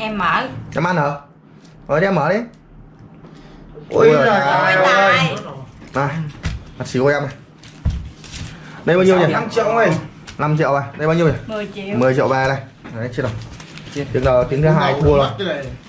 em mở. Em ăn hả? Rồi đi em mở đi. Giời ôi ơi. Tài này mặt xíu em này. Đây bao nhiêu nhỉ? 5 triệu ơi. 5 triệu à? Đây bao nhiêu nhỉ? 10 triệu. 10 triệu ba đây. Đấy chưa đâu. Tiếng đầu tiếng thứ hai thua rồi.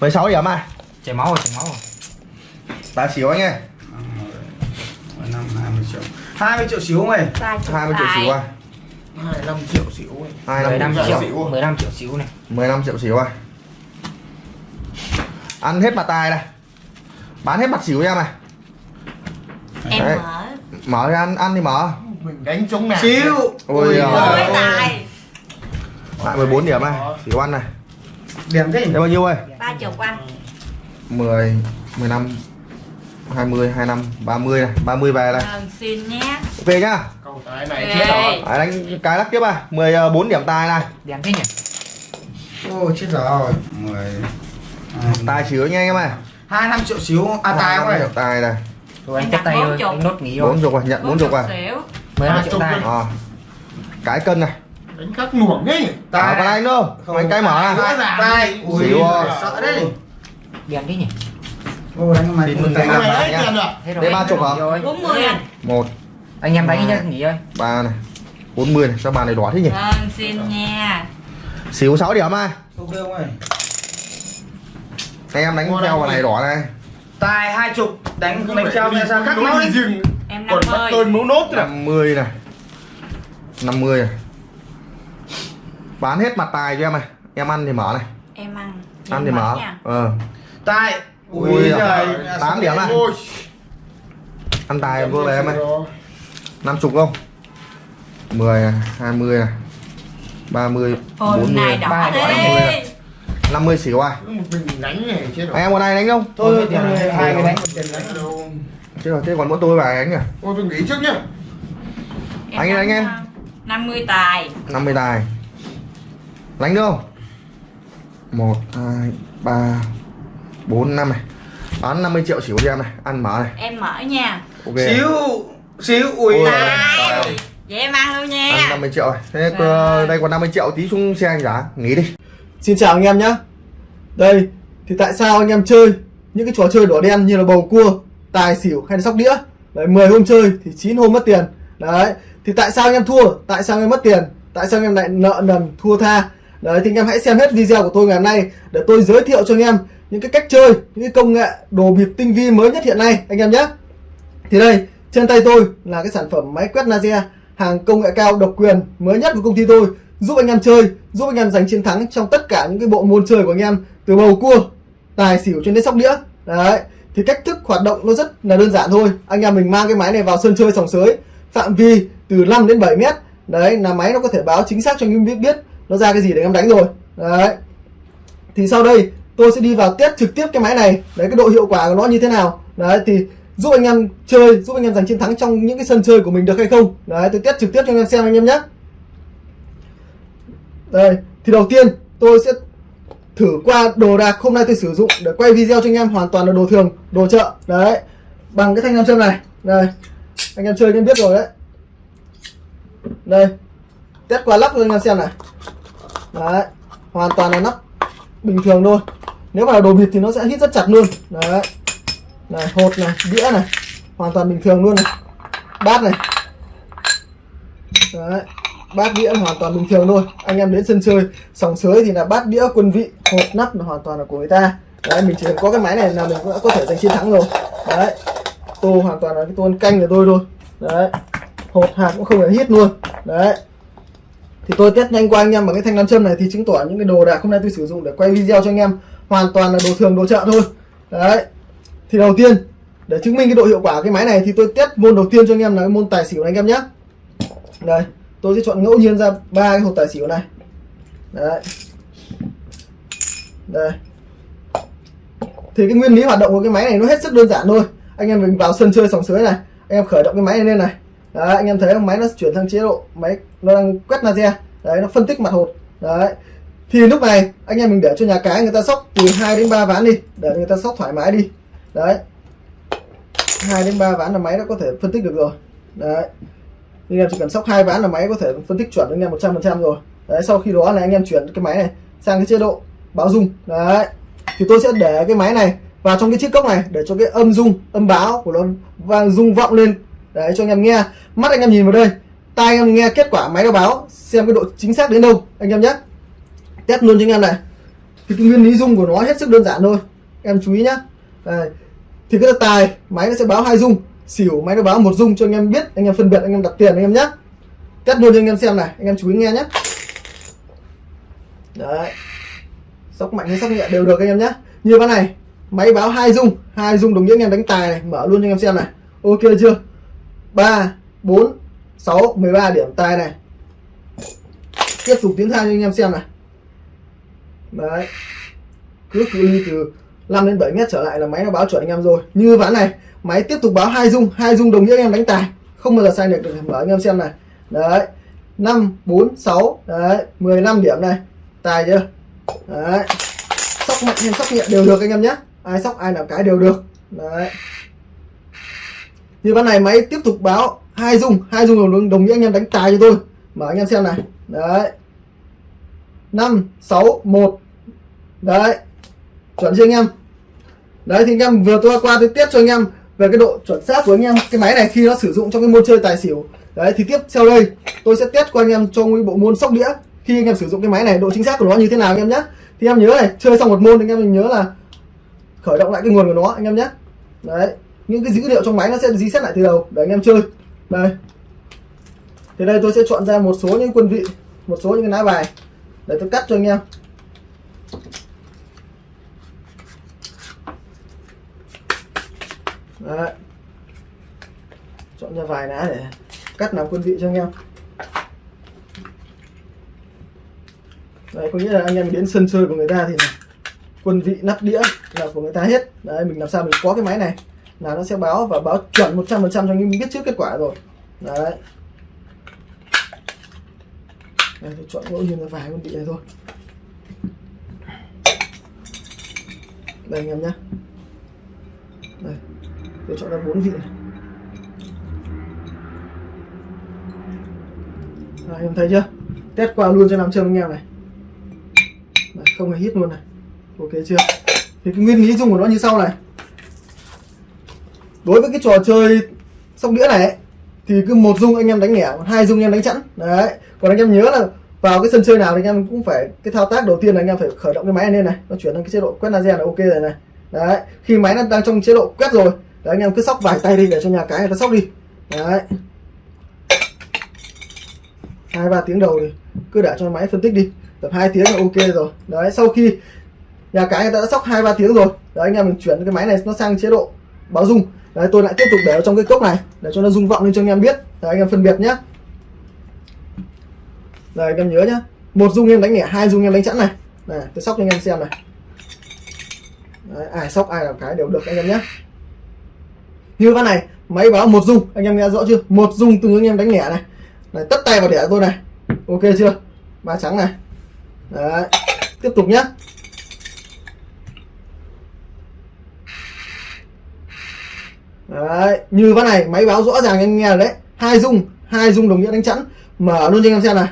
16 điểm à? Chảy máu rồi chảy máu rồi. Tài xíu anh ơi năm 20 triệu. 20 triệu xíu không ơi? 30 20 triệu xíu à? 25 triệu xíu ơi. 25 15 triệu triệu 15 triệu xíu này. 15 triệu xíu à ăn hết mặt tài này. Bán hết mặt xíu em này. Em Đấy. mở. Mở ra ăn ăn thì mở. Mình đánh chống nào xíu. Ôi giời. ôi tài. Lại 14 điểm này. Xíu ăn này. Điểm thế đây bao nhiêu ơi? Ba chục anh. 10 15 20 25 30 này. 30 về này. Vâng, xin nhé. Ok nhá. Câu tài này chết rồi. Đấy, đánh cái lắc tiếp à. 14 điểm tài này. Đèn thế nhỉ? Ôi chết rồi. 10 tài xíu nha anh em ơi. 25 triệu xíu. À tài không điểm tài này. Rồi anh tiếp tay bốn chục. anh nốt nghỉ rồi 40 rồi nhận 40 rồi xỉu 15 triệu tay à. cái cân này. Đánh khắc nuổng ấy. À, còn anh nữa Không. anh cái mở à tài. tài rồi. sợ đấy. Đèn thế nhỉ? Ô đánh mày Xin mừng tài anh Cái em. này ấy tiền rồi. Đây ba chục hả? rồi. 40 anh. 1 anh em đánh nhá nghỉ ơi 3 này. 40 này. Sao bàn này đỏ thế nhỉ? Vâng, xin nha. Xíu 6 điểm à ok không ơi anh em đánh theo đấy. vào này đỏ này. Tài hai chục đánh đánh trao ra sao khắc máu đi rừng. Em còn bắt 50 tôn mấu nốt rồi 50 này. 50 này bán hết mặt tài cho em này. Em ăn thì mở này. Em ăn. Ăn thì mở. nha. ờ. Tài. Ui ui giời. giời. Tám điểm à? Ôi, ăn tài vừa về em ơi. 50 không? 10 này 20 này. 30 Hôm 40 nay đỏ Ba đỏ, đi 50 à? 50 xỉu à một mình đánh này chết rồi. Anh em còn ai đánh không? Thôi thôi hai cái đánh. đánh chứ rồi thế còn mỗi tôi và anh à ôi tôi nghỉ trước nhá. Anh anh em. 50 tài. 50 tài. Đánh được không? 1 2 3 4 5 này. Bán 50 triệu xỉu cho em này. Ăn mở này. Em mở nha. Ok. Xíu xíu ui. Tài. Vậy em ăn luôn nha. Ăn 50 triệu rồi. Thế ờ, đây còn 50 triệu tí xuống xe anh giá nghỉ đi. Xin chào anh em nhé đây thì tại sao anh em chơi những cái trò chơi đỏ đen như là bầu cua, tài xỉu hay là sóc đĩa? Đấy 10 hôm chơi thì 9 hôm mất tiền. Đấy thì tại sao anh em thua, tại sao anh em mất tiền? Tại sao anh em lại nợ nần thua tha? Đấy thì anh em hãy xem hết video của tôi ngày hôm nay Để tôi giới thiệu cho anh em những cái cách chơi, những cái công nghệ đồ bịp tinh vi mới nhất hiện nay anh em nhé. Thì đây trên tay tôi là cái sản phẩm máy quét laser hàng công nghệ cao độc quyền mới nhất của công ty tôi giúp anh em chơi giúp anh em giành chiến thắng trong tất cả những cái bộ môn chơi của anh em từ bầu cua, tài xỉu cho đến sóc đĩa. Đấy, thì cách thức hoạt động nó rất là đơn giản thôi. Anh em mình mang cái máy này vào sân chơi sòng sới, phạm vi từ 5 đến 7 mét. Đấy, là máy nó có thể báo chính xác cho anh em biết biết nó ra cái gì để anh em đánh rồi. Đấy. Thì sau đây, tôi sẽ đi vào test trực tiếp cái máy này. Đấy, cái độ hiệu quả của nó như thế nào. Đấy, thì giúp anh em chơi, giúp anh em giành chiến thắng trong những cái sân chơi của mình được hay không. Đấy, tôi test trực tiếp cho anh em xem anh em nhé. Đây, thì đầu tiên tôi sẽ thử qua đồ đạc hôm nay tôi sử dụng để quay video cho anh em hoàn toàn là đồ thường, đồ chợ. Đấy, bằng cái thanh nam châm này. Đây, anh em chơi anh em biết rồi đấy. Đây, test qua lắp cho anh em xem này. Đấy, hoàn toàn là nắp bình thường thôi. Nếu mà là đồ bịt thì nó sẽ hít rất chặt luôn. Đấy, này, hột này, đĩa này, hoàn toàn bình thường luôn này. Bát này. Đấy bát đĩa hoàn toàn bình thường thôi. Anh em đến sân chơi, sòng sới thì là bát đĩa quân vị hột nắp là hoàn toàn là của người ta. Đấy, mình chỉ cần có cái máy này là mình cũng đã có thể giành chiến thắng rồi. Đấy, tô hoàn toàn là cái tô ăn canh của tôi thôi. Đấy hột hạt cũng không phải hít luôn. Đấy, thì tôi test nhanh qua anh em bằng cái thanh nam châm này thì chứng tỏ những cái đồ đạc hôm nay tôi sử dụng để quay video cho anh em hoàn toàn là đồ thường, đồ chợ thôi. Đấy, thì đầu tiên, để chứng minh cái độ hiệu quả của cái máy này thì tôi test môn đầu tiên cho anh em là cái môn tài xỉu này anh em nhé. Đây tôi sẽ chọn ngẫu nhiên ra ba cái hộp tài xỉu này. Đấy. Đây. Thì cái nguyên lý hoạt động của cái máy này nó hết sức đơn giản thôi. Anh em mình vào sân chơi sòng sới này. Anh em khởi động cái máy này lên này. Đấy, anh em thấy không? Máy nó chuyển sang chế độ máy nó đang quét laser. Đấy nó phân tích mặt hột. Đấy. Thì lúc này anh em mình để cho nhà cái người ta sóc từ 2 đến 3 ván đi để người ta sóc thoải mái đi. Đấy. 2 đến 3 ván là máy nó có thể phân tích được rồi. Đấy anh em chỉ cần sóc hai ván là máy có thể phân tích chuẩn anh em 100% rồi. Đấy, sau khi đó là anh em chuyển cái máy này sang cái chế độ báo dung. Đấy, thì tôi sẽ để cái máy này vào trong cái chiếc cốc này để cho cái âm dung, âm báo của nó vang rung vọng lên. Đấy, cho anh em nghe. Mắt anh em nhìn vào đây, tai anh em nghe kết quả máy nó báo, xem cái độ chính xác đến đâu, anh em nhé. Test luôn cho anh em này. Thì cái nguyên lý dung của nó hết sức đơn giản thôi. Em chú ý nhá đấy. thì cái tài máy nó sẽ báo hai dung xỉu máy nó báo một dung cho anh em biết anh em phân biệt anh em đặt tiền anh em nhé test luôn cho anh em xem này anh em chú ý nghe nhé đấy sóc mạnh hay sóc nhẹ đều được anh em nhé như ván này máy báo hai dung hai dung đồng nghĩa anh em đánh tài này mở luôn cho anh em xem này ok chưa ba bốn sáu 13 điểm tài này tiếp tục tiến thang cho anh em xem này đấy cứ cự ly từ 5 đến 7 mét trở lại là máy nó báo chuẩn anh em rồi. Như ván này máy tiếp tục báo hai dung hai dung đồng nghĩa anh em đánh tài. Không bao giờ sai được được mở anh em xem này. Đấy 5 4 6 đấy 15 điểm này. Tài chưa? Đấy. Sóc mạnh hay sóc nhẹ đều được anh em nhé. Ai sóc ai nào cái đều được. Đấy. Như ván này máy tiếp tục báo hai dung hai dung đồng, đồng nghĩa anh em đánh tài cho tôi. Mở anh em xem này. Đấy. 5 6 1 đấy. Chuẩn chưa anh em? Đấy, thì anh em vừa tôi qua tôi tiết cho anh em về cái độ chuẩn xác của anh em. Cái máy này khi nó sử dụng trong cái môn chơi tài xỉu. Đấy, thì tiếp theo đây, tôi sẽ test qua anh em trong cái bộ môn sóc đĩa. Khi anh em sử dụng cái máy này, độ chính xác của nó như thế nào anh em nhé. Thì em nhớ này, chơi xong một môn, anh em mình nhớ là khởi động lại cái nguồn của nó, anh em nhé. Đấy, những cái dữ liệu trong máy nó sẽ reset lại từ đầu, để anh em chơi. Đây. Thì đây tôi sẽ chọn ra một số những quân vị, một số những cái lá bài để tôi cắt cho anh em. Đấy. chọn ra vài lá để cắt làm quân vị cho anh em. Đấy, có nghĩa là anh em đến sân chơi của người ta thì quân vị nắp đĩa là của người ta hết. Đấy mình làm sao mình có cái máy này là nó sẽ báo và báo chuẩn 100% cho anh em biết trước kết quả rồi. Đấy. Đây tôi chọn ngẫu nhiên là vài con vị này thôi. Đây anh em nhé đây tôi chọn ra bốn vị này. Đấy, em thấy chưa? Test qua luôn cho nam châm anh em này. Đấy, không hề hít luôn này. Ok chưa? Thì cái nguyên lý dùng của nó như sau này. Đối với cái trò chơi sóc đĩa này ấy, thì cứ một dung anh em đánh nhẹ hai dung anh em đánh chẵn. Đấy. Còn anh em nhớ là vào cái sân chơi nào thì anh em cũng phải cái thao tác đầu tiên là anh em phải khởi động cái máy này lên này. Nó chuyển sang cái chế độ quét laser là ok rồi này. Đấy. Khi máy nó đang trong chế độ quét rồi đấy, anh em cứ sóc vài tay đi để cho nhà cái người ta sóc đi. Đấy. Hai ba tiếng đầu thì cứ để cho máy phân tích đi. Tập hai tiếng là ok rồi. Đấy sau khi nhà cái người ta đã sóc hai ba tiếng rồi. Đấy anh em mình chuyển cái máy này nó sang chế độ báo dung. Đấy tôi lại tiếp tục để ở trong cái cốc này để cho nó rung vọng lên cho anh em biết. Đấy anh em phân biệt nhé đây anh em nhớ nhá. Một dung em đánh nhẹ hai dung em đánh chẵn này. Này tôi sóc cho anh em xem này. Đấy, ai sóc ai làm cái đều được anh em nhé như ván này máy báo một dung. Anh em nghe rõ chưa? Một dung từ anh em đánh nhẹ này. Này, tất tay vào đẻ tôi này. Ok chưa? Ba trắng này. Đấy. Tiếp tục nhá. Đấy, như ván này, máy báo rõ ràng anh nghe rồi đấy. Hai dung hai dung đồng nghĩa đánh chẵn. Mở luôn cho anh em xem này.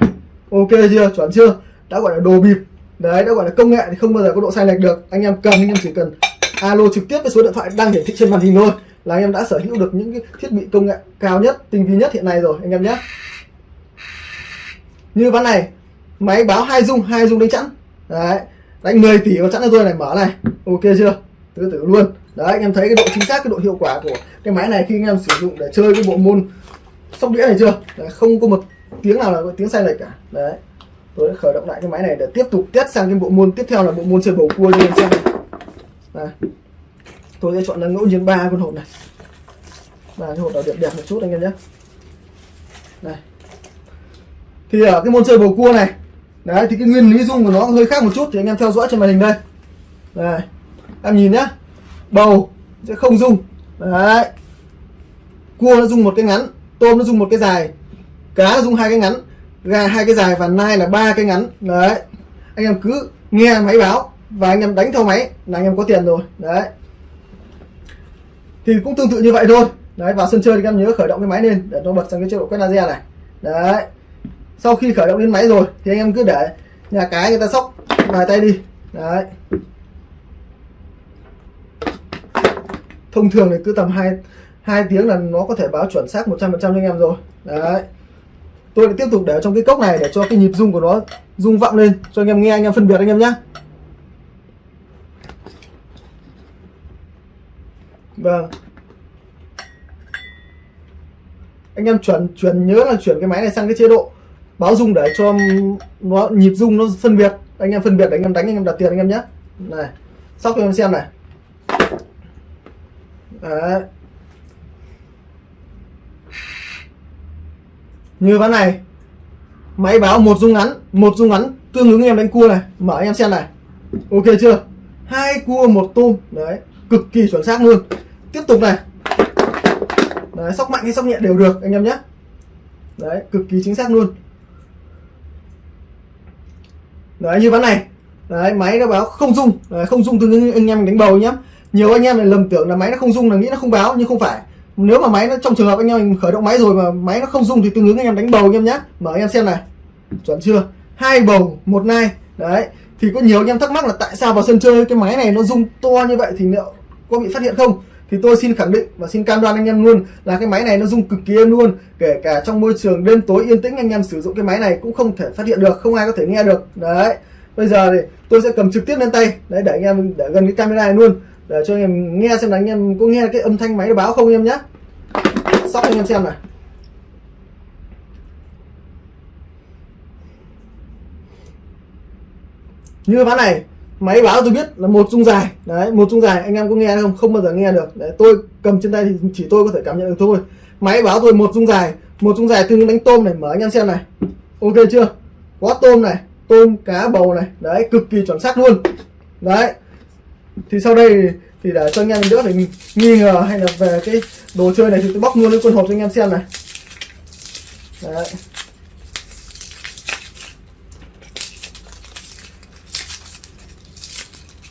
Ok chưa? Chuẩn chưa? Đã gọi là đồ bịp. Đấy, đã gọi là công nghệ thì không bao giờ có độ sai lệch được. Anh em cần, anh em chỉ cần alo trực tiếp với số điện thoại đang hiển thị trên màn hình thôi là anh em đã sở hữu được những cái thiết bị công nghệ cao nhất tinh vi nhất hiện nay rồi anh em nhé. Như ván này máy báo hai dung hai dung đánh chẵn. Đấy đánh 10 tỷ vào chẵn cho tôi này mở này. Ok chưa? Tứ tử luôn. Đấy anh em thấy cái độ chính xác cái độ hiệu quả của cái máy này khi anh em sử dụng để chơi cái bộ môn sóc đĩa này chưa? Đấy, không có một tiếng nào là có tiếng sai lệch cả. Đấy tôi đã khởi động lại cái máy này để tiếp tục test sang cái bộ môn tiếp theo là bộ môn chơi bầu cua cho anh em xem. Này tôi sẽ chọn là ngẫu nhiên ba con hộp này. Và cái hộp nào đẹp đẹp một chút anh em nhé. Đây. Thì ở cái môn chơi bầu cua này, đấy, thì cái nguyên lý dung của nó hơi khác một chút, thì anh em theo dõi trên màn hình đây. Đây. Em nhìn nhá bầu sẽ không dung. Đấy. Cua nó dùng một cái ngắn, tôm nó dùng một cái dài, cá nó dùng hai cái ngắn, gà hai cái dài và nai là ba cái ngắn. Đấy. Anh em cứ nghe máy báo và anh em đánh theo máy là anh em có tiền rồi. Đấy thì cũng tương tự như vậy thôi. Đấy, vào sân chơi thì các em nhớ khởi động cái máy lên để nó bật sang cái chế độ quét laser này. Đấy. Sau khi khởi động lên máy rồi, thì anh em cứ để nhà cái người ta sóc vài tay đi. Đấy. Thông thường thì cứ tầm hai hai tiếng là nó có thể báo chuẩn xác 100% cho anh em rồi. Đấy. Tôi lại tiếp tục để trong cái cốc này để cho cái nhịp rung của nó rung vọng lên, cho anh em nghe, anh em phân biệt anh em nhé vâng. Anh em chuẩn chuẩn nhớ là chuyển cái máy này sang cái chế độ báo rung để cho nó nhịp rung, nó phân biệt. Anh em phân biệt để anh em đánh, anh em đặt tiền anh em nhé. Này, sóc cho anh em xem này. Đấy. như ván này, máy báo một rung ngắn, một rung ngắn, tương ứng anh em đánh cua này. Mở anh em xem này. Ok chưa? Hai cua, một tôm. Đấy cực kỳ chuẩn xác luôn tiếp tục này. Đấy sóc mạnh hay sóc nhẹ đều được anh em nhé. Đấy cực kỳ chính xác luôn. Đấy như ván này. Đấy máy nó báo không rung. Đấy, không rung từ anh em đánh bầu nhá. Nhiều anh em lại lầm tưởng là máy nó không rung là nghĩ nó không báo nhưng không phải. Nếu mà máy nó trong trường hợp anh em mình khởi động máy rồi mà máy nó không rung thì tương ứng anh em đánh bầu anh em nhé mở anh em xem này. Chuẩn chưa? Hai bầu một nai. Đấy thì có nhiều anh em thắc mắc là tại sao vào sân chơi cái máy này nó rung to như vậy thì liệu có bị phát hiện không? Thì tôi xin khẳng định và xin cam đoan anh em luôn là cái máy này nó rung cực kỳ êm luôn. Kể cả trong môi trường đêm tối yên tĩnh anh em sử dụng cái máy này cũng không thể phát hiện được, không ai có thể nghe được. Đấy. Bây giờ thì tôi sẽ cầm trực tiếp lên tay. Đấy, để anh em để gần cái camera này luôn. Để cho anh em nghe xem là anh em có nghe cái âm thanh máy báo không anh em nhé sóc anh em xem này như ván này máy báo tôi biết là một dung dài. Đấy một dung dài anh em có nghe không? Không bao giờ nghe được. Đấy, tôi cầm trên tay thì chỉ tôi có thể cảm nhận được thôi. Máy báo tôi một dung dài một dung dài tương đánh tôm này mở anh em xem này. Ok chưa? Có tôm này tôm cá bầu này. Đấy cực kỳ chuẩn xác luôn. Đấy. Thì sau đây thì để cho anh em đỡ phải nghi ngờ hay là về cái đồ chơi này thì tôi bóc luôn cái quân hộp cho anh em xem này. Đấy.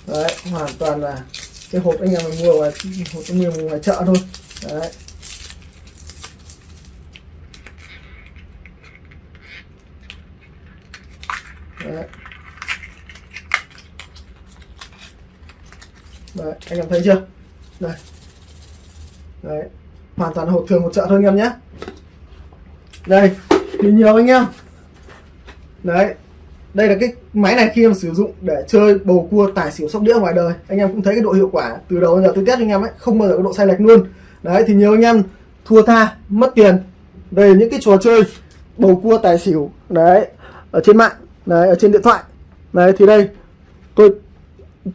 Đấy, hoàn toàn là cái hộp anh em mình mua ngoài hộp anh em mua ngoài chợ thôi. Đấy. Đấy. Đấy, anh em thấy chưa? Đây. Đấy, hoàn toàn hộp thường một chợ thôi anh em nhé. Đây thì nhiều anh em. Đấy đây là cái máy này khi em sử dụng để chơi bầu cua tài xỉu sóc đĩa ngoài đời. Anh em cũng thấy cái độ hiệu quả từ đầu đến giờ tôi test anh em ấy, không bao giờ có độ sai lệch luôn. Đấy, thì nhiều anh em thua tha, mất tiền về những cái trò chơi bầu cua tài xỉu, đấy, ở trên mạng, đấy, ở trên điện thoại. Đấy, thì đây, tôi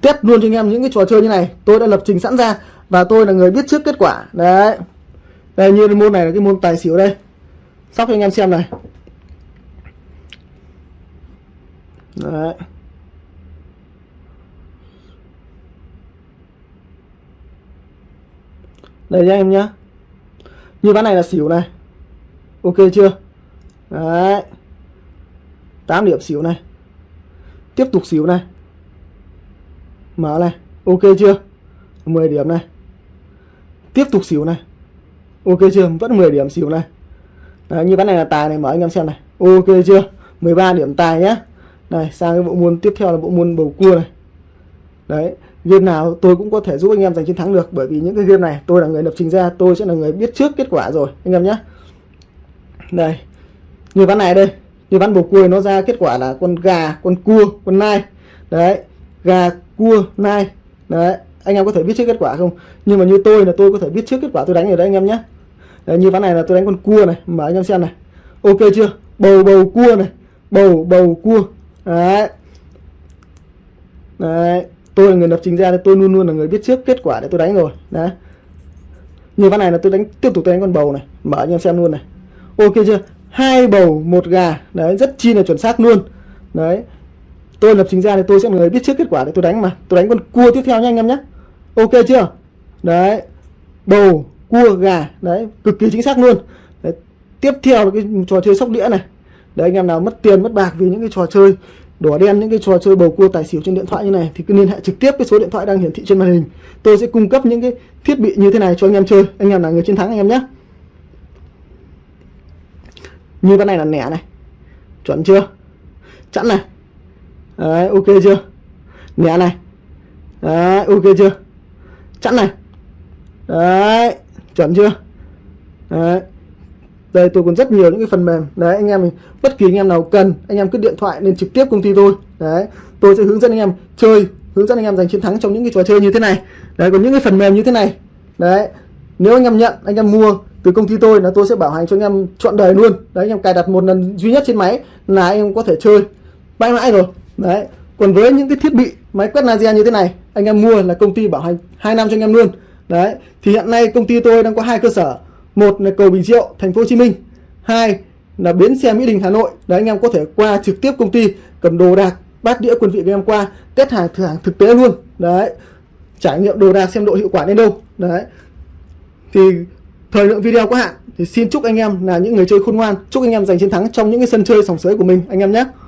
test luôn cho anh em những cái trò chơi như này. Tôi đã lập trình sẵn ra và tôi là người biết trước kết quả. Đấy. Đây, như môn này là cái môn tài xỉu đây. Sóc cho anh em xem này. Đấy. Đây nhá em nhá. Như ván này là xỉu này. Ok chưa? Đấy. 8 điểm xỉu này. Tiếp tục xỉu này. Mở này. Ok chưa? 10 điểm này. Tiếp tục xỉu này. Ok chưa? Vẫn 10 điểm xỉu này. Đấy, như ván này là tài này mở anh em xem này. Ok chưa? 13 điểm tài nhá này sang cái bộ môn tiếp theo là bộ môn bầu cua này. Đấy game nào tôi cũng có thể giúp anh em giành chiến thắng được bởi vì những cái game này tôi là người lập trình ra tôi sẽ là người biết trước kết quả rồi anh em nhé. Đây như ván này đây như ván bầu cua nó ra kết quả là con gà con cua con nai. Đấy gà cua nai. Đấy anh em có thể biết trước kết quả không? Nhưng mà như tôi là tôi có thể biết trước kết quả tôi đánh ở đây anh em nhé. Đấy, như ván này là tôi đánh con cua này mở anh em xem này. Ok chưa? Bầu bầu cua này. Bầu bầu cua đấy. Đấy. Tôi là người lập trình ra tôi luôn luôn là người biết trước kết quả để tôi đánh rồi. Đấy. Như ván này là tôi đánh, tiếp tục tôi đánh con bầu này. Mở anh em xem luôn này. Ok chưa? Hai bầu, một gà. Đấy, rất chi là chuẩn xác luôn. Đấy. Tôi lập trình ra thì tôi sẽ là người biết trước kết quả để tôi đánh mà. Tôi đánh con cua tiếp theo nha anh em nhé ok chưa? Đấy. Bầu, cua, gà. Đấy, cực kỳ chính xác luôn. Đấy. tiếp theo là cái trò chơi sóc đĩa này để anh em nào mất tiền, mất bạc vì những cái trò chơi đỏ đen, những cái trò chơi bầu cua tài xỉu trên điện thoại như này thì cứ liên hệ trực tiếp cái số điện thoại đang hiển thị trên màn hình. Tôi sẽ cung cấp những cái thiết bị như thế này cho anh em chơi. Anh em là người chiến thắng anh em nhé. Như cái này là nẻ này. Chuẩn chưa? Chẵn này. Đấy, ok chưa? Nhẹ này. Đấy, ok chưa? Chẵn này. Đấy, chuẩn chưa? Đấy đây tôi còn rất nhiều những cái phần mềm đấy anh em mình bất kỳ anh em nào cần anh em cứ điện thoại lên trực tiếp công ty tôi đấy tôi sẽ hướng dẫn anh em chơi hướng dẫn anh em giành chiến thắng trong những cái trò chơi như thế này đấy còn những cái phần mềm như thế này đấy nếu anh em nhận anh em mua từ công ty tôi là tôi sẽ bảo hành cho anh em trọn đời luôn đấy anh em cài đặt một lần duy nhất trên máy là anh em có thể chơi mãi mãi rồi đấy còn với những cái thiết bị máy quét laser như thế này anh em mua là công ty bảo hành 2 năm cho anh em luôn đấy thì hiện nay công ty tôi đang có hai cơ sở một là cầu Bình Triệu, thành phố Hồ Chí Minh. Hai là bến xe Mỹ Đình, Hà Nội. Đấy, anh em có thể qua trực tiếp công ty cầm đồ đạc, bát đĩa quân vị của em qua test hàng, thử hàng thực tế luôn. Đấy, trải nghiệm đồ đạc xem độ hiệu quả đến đâu. Đấy. Thì thời lượng video có hạn, thì xin chúc anh em là những người chơi khôn ngoan. Chúc anh em giành chiến thắng trong những cái sân chơi sòng sới của mình, anh em nhé.